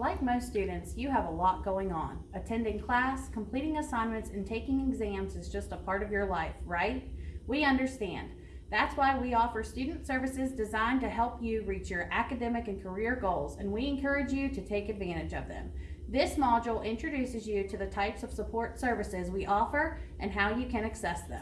Like most students, you have a lot going on. Attending class, completing assignments, and taking exams is just a part of your life, right? We understand. That's why we offer student services designed to help you reach your academic and career goals, and we encourage you to take advantage of them. This module introduces you to the types of support services we offer and how you can access them.